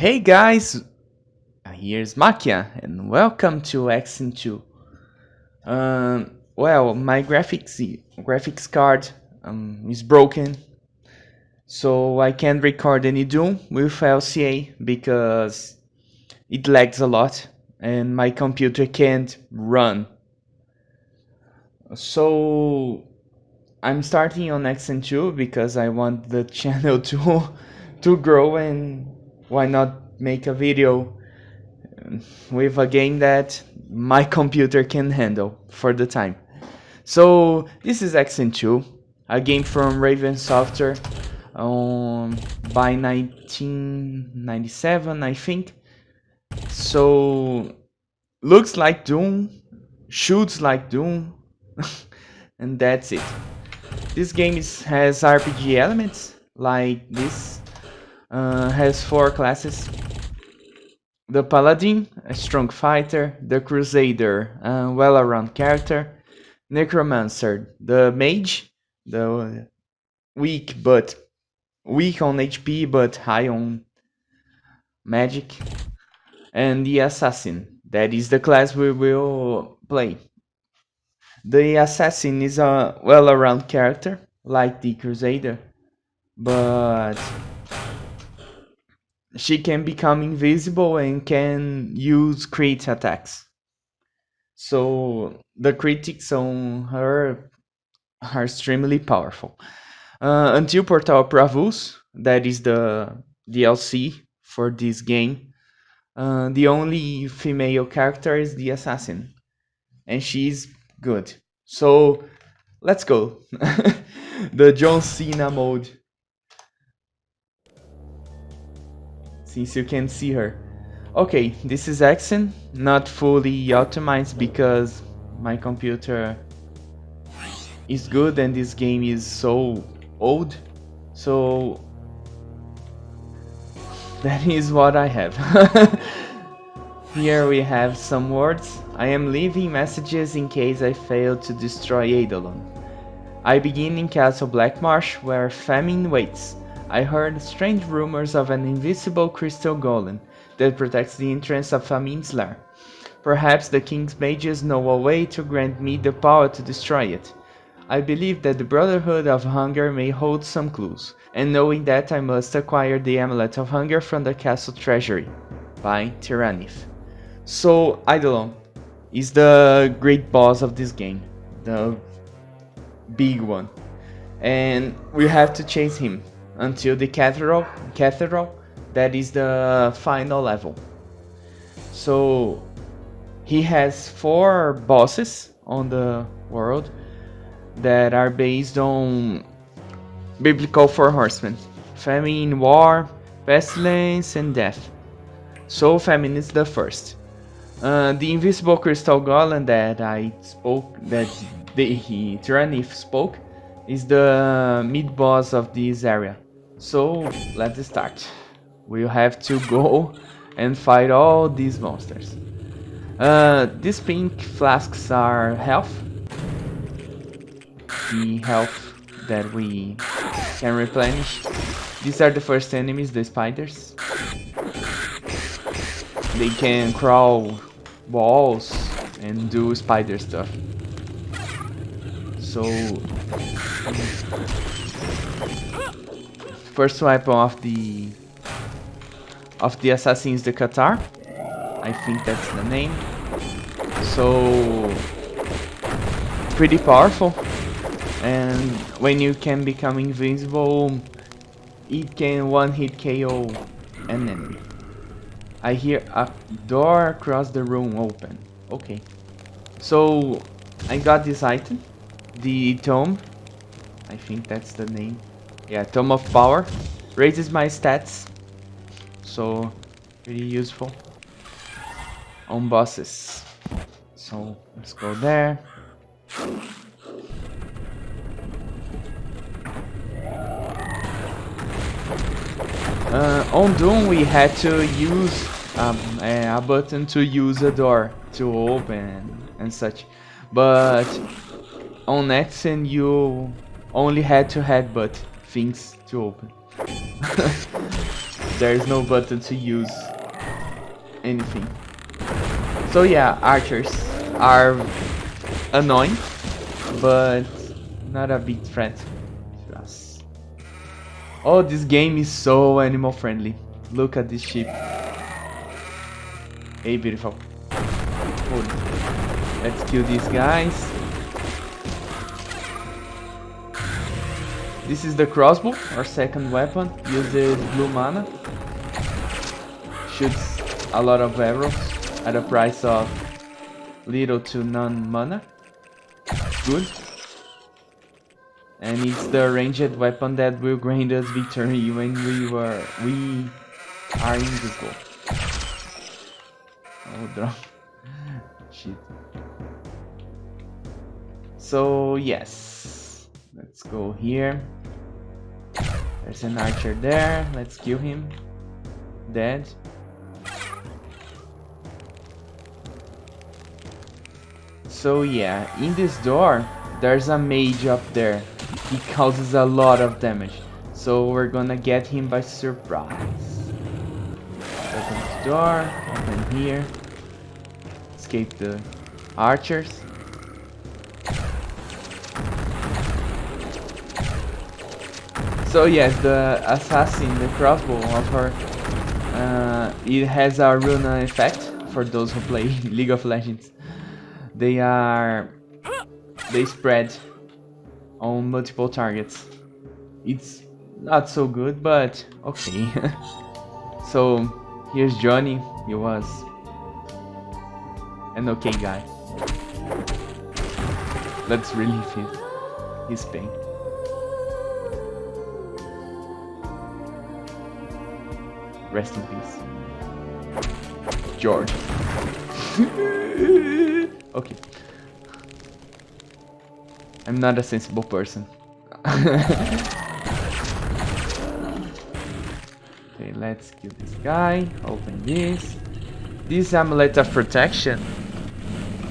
Hey guys, here's Makia and welcome to Exen 2. Um, well, my graphics graphics card um, is broken, so I can't record any Doom with LCA because it lags a lot and my computer can't run. So I'm starting on Exen 2 because I want the channel to to grow and why not make a video with a game that my computer can handle for the time. So this is Exen 2, a game from Raven Software um, by 1997 I think. So looks like Doom, shoots like Doom, and that's it. This game is, has RPG elements like this, uh, has four classes. The Paladin, a strong fighter, the Crusader, a well-around character, Necromancer, the Mage, the weak but weak on HP but high on magic, and the Assassin, that is the class we will play. The assassin is a well-around character, like the crusader, but she can become invisible and can use crit attacks. So the critics on her are extremely powerful. Uh, until Portal Praevus, that is the DLC for this game, uh, the only female character is the assassin, and she's good. So let's go. the John Cena mode. Since you can see her. Okay, this is Exen, not fully optimized because my computer is good and this game is so old. So that is what I have. Here we have some words. I am leaving messages in case I fail to destroy Eidolon. I begin in Castle Blackmarsh, where famine waits. I heard strange rumors of an invisible crystal golem that protects the entrance of Famine's lair. Perhaps the king's mages know a way to grant me the power to destroy it. I believe that the Brotherhood of Hunger may hold some clues, and knowing that I must acquire the Amulet of Hunger from the castle treasury. By Tyrannith. So Eidolon is the great boss of this game, the big one, and we have to chase him until the cathedral. Cathedral, that is the final level. So he has four bosses on the world that are based on biblical four horsemen: famine, war, pestilence, and death. So famine is the first. Uh, the invisible crystal golem that I spoke, that the he, Tyrannith spoke, is the mid boss of this area. So let's start. We'll have to go and fight all these monsters. Uh, these pink flasks are health. The health that we can replenish. These are the first enemies, the spiders. They can crawl walls and do spider stuff. So first weapon of the of the assassin is the Cathar. I think that's the name. So pretty powerful. And when you can become invisible, it can one hit KO an enemy. I hear a door across the room open. Okay. So, I got this item. The Tome. I think that's the name. Yeah, Tome of Power. Raises my stats. So, pretty useful. On bosses. So, let's go there. Uh, on Doom we had to use um, a button to use a door to open and such. But on Exen you only had to headbutt things to open. there is no button to use anything. So yeah, archers are annoying, but not a big threat to us. Oh, this game is so animal friendly. Look at this sheep. Hey, beautiful. Let's kill these guys. This is the crossbow, our second weapon. Uses blue mana. Shoots a lot of arrows at a price of little to none mana. Good. And it's the ranged weapon that will grant us victory when we were we are in the goal. Oh drop. Shit. So yes. Let's go here. There's an archer there. Let's kill him. Dead. So yeah, in this door, there's a mage up there. He causes a lot of damage. So we're gonna get him by surprise. Open this door, open here. Escape the archers. So yes, the assassin, the crossbow of her, uh, it has a runa effect for those who play League of Legends. They are... They spread on multiple targets. It's not so good, but okay. so, here's Johnny. He was an okay guy. Let's relieve his, his pain. Rest in peace. George. Okay. I'm not a sensible person. okay, let's kill this guy. Open this. This amulet of protection.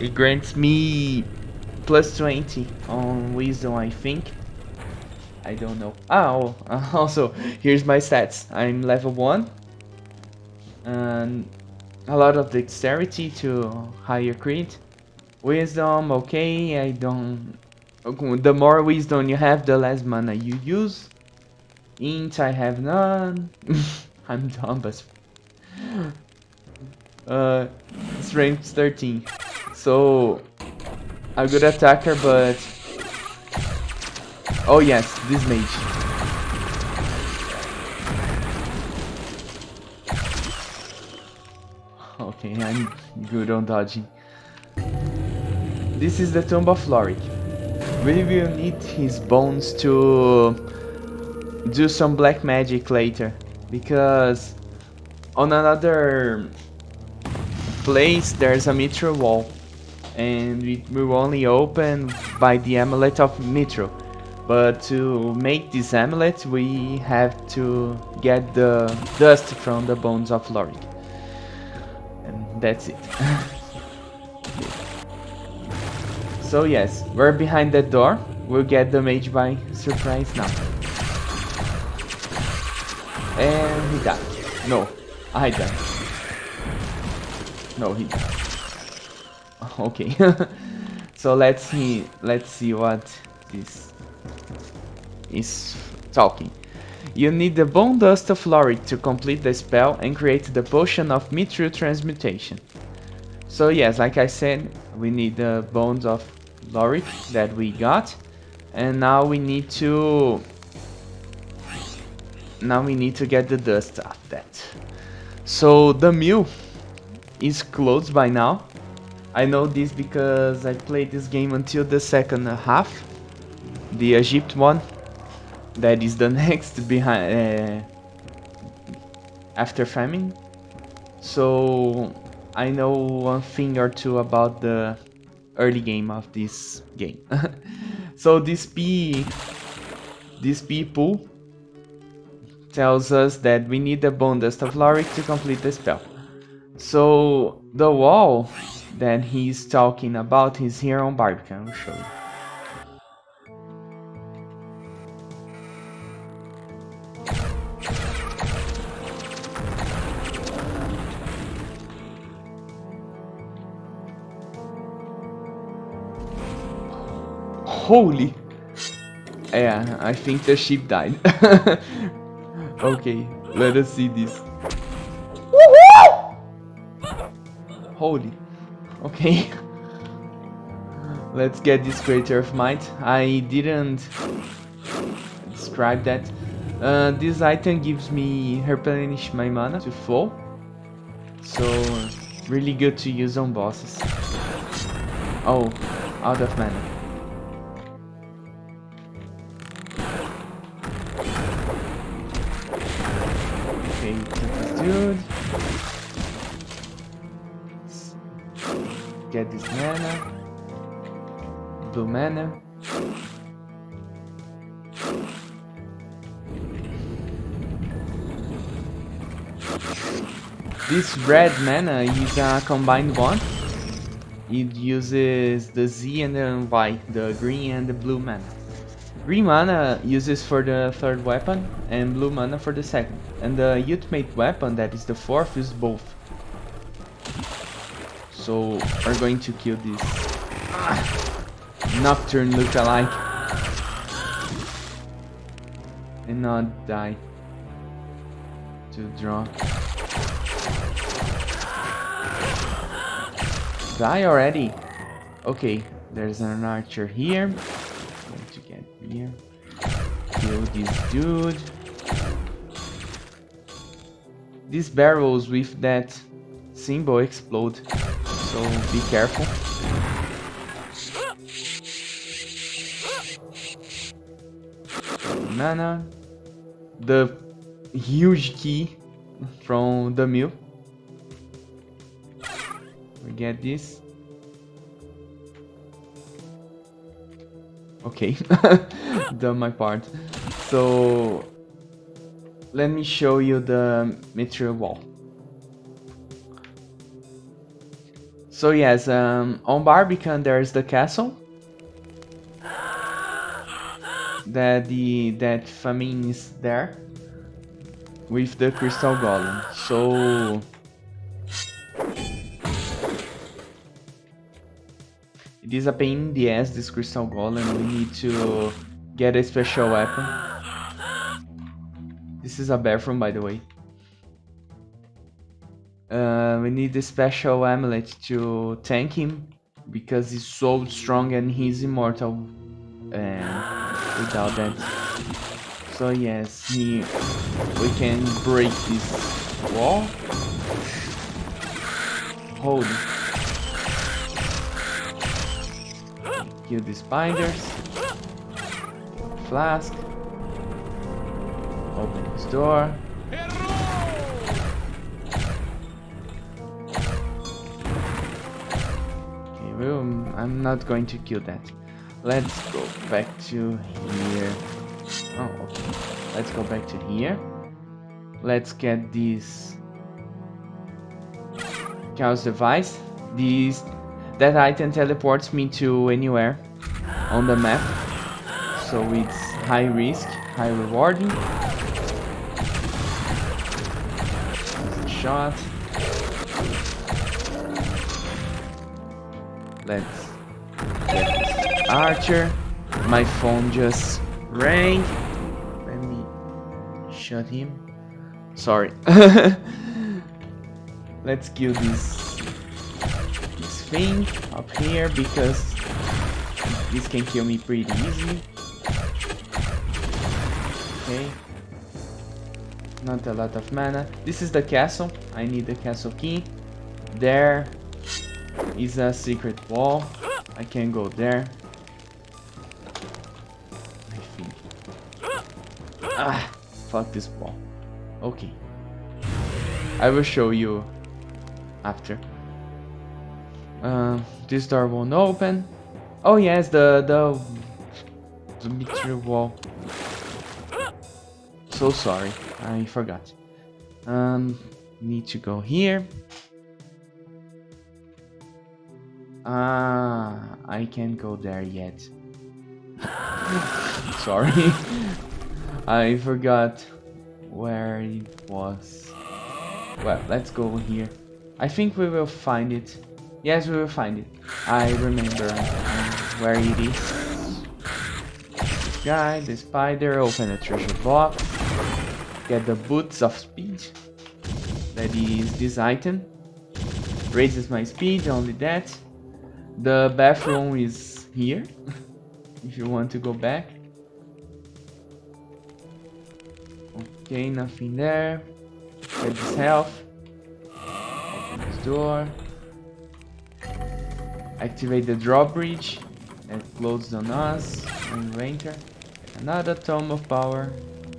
It grants me plus 20 on wisdom, I think. I don't know. Oh, also, here's my stats. I'm level 1. And a lot of dexterity to higher crit. Wisdom, okay, I don't... The more wisdom you have, the less mana you use. Int, I have none. I'm dumb but... Uh, strength 13. So, a good attacker, but... Oh yes, this mage. I'm good on dodging. This is the tomb of Lorik. We will need his bones to do some black magic later. Because on another place there's a mithril wall. And it will only open by the amulet of mithril. But to make this amulet we have to get the dust from the bones of Lorik. That's it. So yes, we're behind that door. We'll get the mage by surprise now. And he died. No, I died. No, he died. Okay. so let's see let's see what this is talking. You need the bone dust of Lorik to complete the spell and create the potion of mithril transmutation. So yes, like I said, we need the bones of Lorik that we got. And now we need to... Now we need to get the dust off that. So the mill is closed by now. I know this because I played this game until the second half. The Egypt one. That is the next behind... Uh, after famine. So I know one thing or two about the early game of this game. so this P, this P pool tells us that we need the bone dust of Lorik to complete the spell. So the wall that he's talking about is here on Barbican. I'll show you. Holy! Yeah, I think the sheep died. okay, let us see this. Holy. Okay. Let's get this Krater of Might. I didn't describe that. Uh, this item gives me replenish my mana to full. So, really good to use on bosses. Oh, out of mana. Okay, this dude. Get this mana. Blue mana. This red mana is a combined one. It uses the Z and the Y, the green and the blue mana. Green mana uses for the third weapon and blue mana for the second. And the ultimate weapon, that is the fourth, is both. So we're going to kill this Nocturne lookalike. And not die. To draw. Die already? Okay, there's an archer here. Going to get here. Kill this dude. These barrels with that symbol explode, so be careful. Mana. The huge key from the mill. We get this. Okay, done my part. So let me show you the material wall. So yes, um, on Barbican there's the castle. That the that famine is there with the crystal golem. So it is a pain in the ass this crystal golem. We need to get a special weapon. This is a bathroom by the way. Uh, we need a special amulet to tank him because he's so strong and he's immortal. And without that. So yes, he, we can break this wall. Hold. Kill the spiders. Flask. Open this door. Okay, well, I'm not going to kill that. Let's go back to here. Oh, okay. Let's go back to here. Let's get this chaos device. This that item teleports me to anywhere on the map. So it's high risk, high rewarding. Shot. Let's get this Archer. My phone just rang. Let me shut him. Sorry. Let's kill this this thing up here because this can kill me pretty easily. Okay. Not a lot of mana. This is the castle. I need the castle key. There is a secret wall. I can't go there. Ah, fuck this wall. Okay. I will show you after. Uh, this door won't open. Oh yes, the the the material wall. So sorry, I forgot. Um, need to go here. Ah, I can't go there yet. sorry. I forgot where it was. Well, let's go here. I think we will find it. Yes, we will find it. I remember um, where it is. guy, the spider, open a treasure box, get the boots of speed, that is this item, raises my speed, only that. The bathroom is here, if you want to go back. Okay, nothing there. Get this health. Open this door. Activate the drawbridge that closed on us and enter. Another tome of power.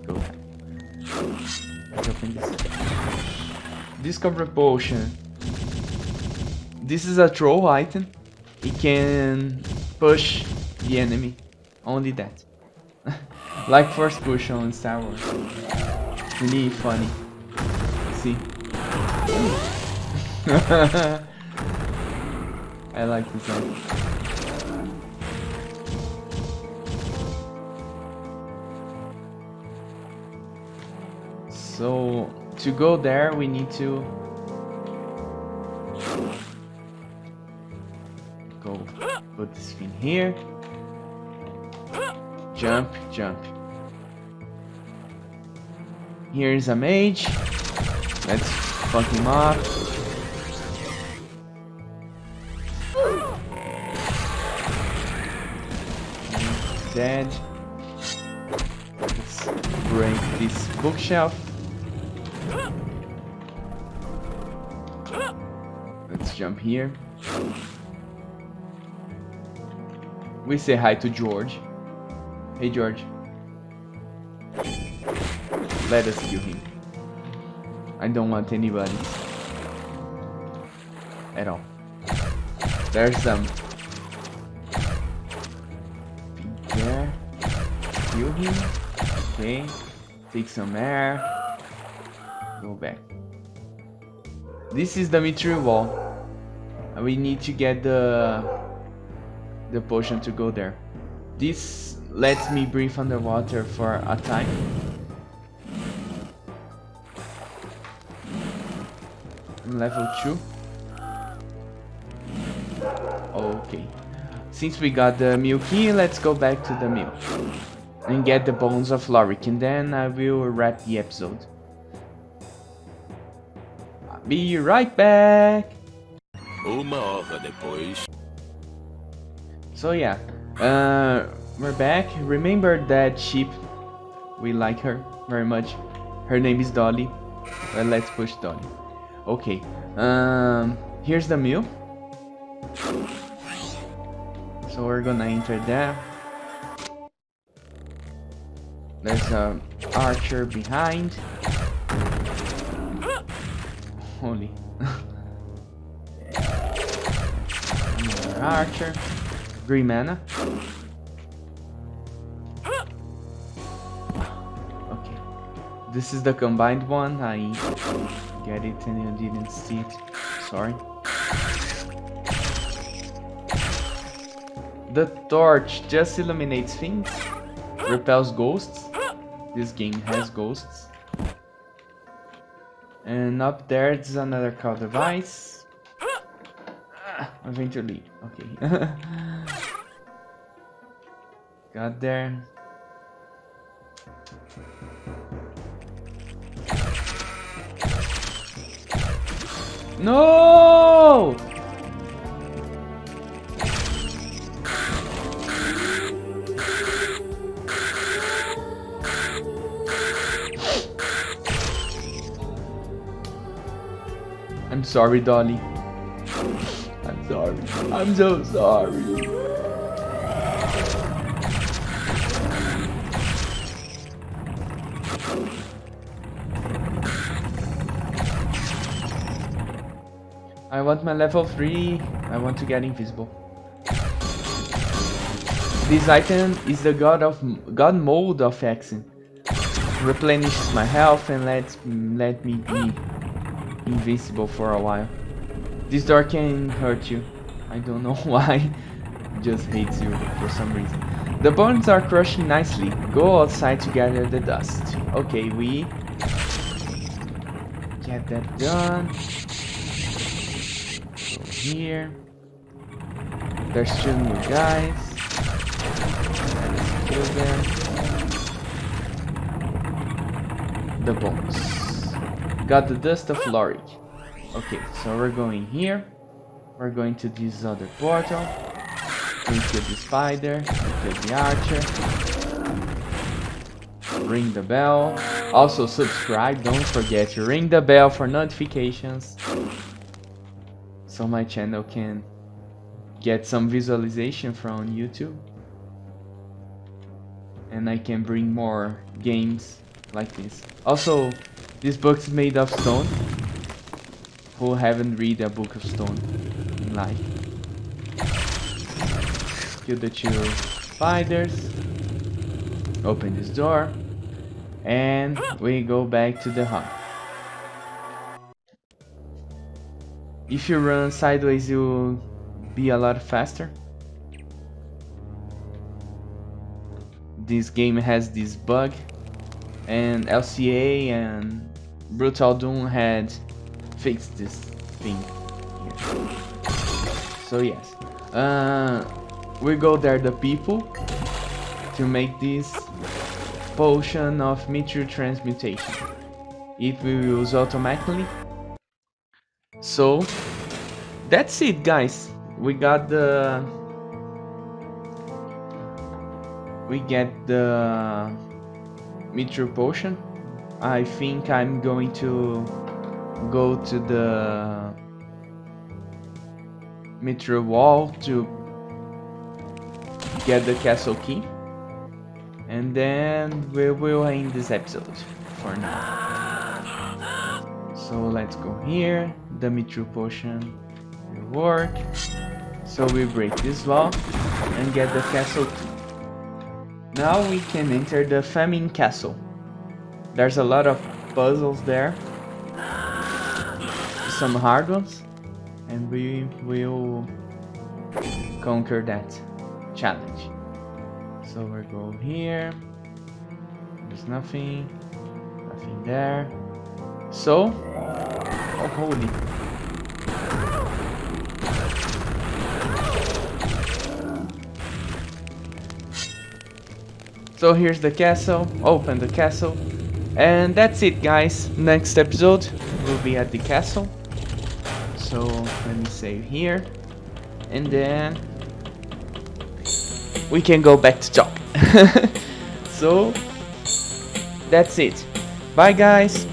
Go. This. Discover potion. This is a throw item. It can push the enemy. Only that. like first push on Star Wars. Really funny. See? I like this one. So, to go there, we need to go put this thing here. Jump, jump. Here's a mage. Let's fuck him up. Dead. Let's break this bookshelf. Jump here. We say hi to George. Hey George. Let us kill him. I don't want anybody. At all. There's some. There. Kill him. Okay. Take some air. Go back. This is the Mithril wall. We need to get the the potion to go there. This lets me breathe underwater for a time. level 2. Okay. Since we got the mill key, let's go back to the milk. And get the bones of Lorik, and then I will wrap the episode. I'll be right back! Uma hora depois. So yeah, uh, we're back. Remember that sheep? We like her very much. Her name is Dolly. Well, let's push Dolly. Okay. Um, here's the mill. So we're gonna enter there. There's a archer behind. Holy. Archer. Green mana. Okay. This is the combined one. I get it and you didn't see it. Sorry. The torch just illuminates things, repels ghosts. This game has ghosts. And up there is another call device. I'm going to leave. Okay. Got there. No! I'm sorry, Dolly. I'm so sorry. I want my level 3. I want to get invisible. This item is the god of god mode of Hexen. Replenishes my health and lets let me be invisible for a while. This door can hurt you. I don't know why. Just hates you for some reason. The bones are crushing nicely. Go outside to gather the dust. Okay, we get that done. Go here. There's two new guys. Let's kill them. The bones. Got the dust of Lorik. Okay, so we're going here. We're going to this other portal. We kill the spider, kill the archer. Ring the bell. Also subscribe, don't forget to ring the bell for notifications. So my channel can get some visualization from YouTube. And I can bring more games like this. Also, this book is made of stone. Who haven't read a book of stone Kill the two spiders. Open this door. And we go back to the hunt. If you run sideways, you'll be a lot faster. This game has this bug and LCA and Brutal Doom had fixed this thing here. So yes, uh, we go there the people to make this potion of meteor transmutation. It will use automatically. So that's it guys. We got the we get the meteor potion. I think I'm going to go to the meteor wall to get the castle key. And then we will end this episode for now. So let's go here. The meteor potion will work. So we break this wall and get the castle key. Now we can enter the Famine Castle. There's a lot of puzzles there. Some hard ones. And we will conquer that challenge. So we go here. There's nothing. Nothing there. So, oh holy. So here's the castle, open the castle. And that's it guys, next episode will be at the castle. So let me save here. And then we can go back to talk. so that's it. Bye guys.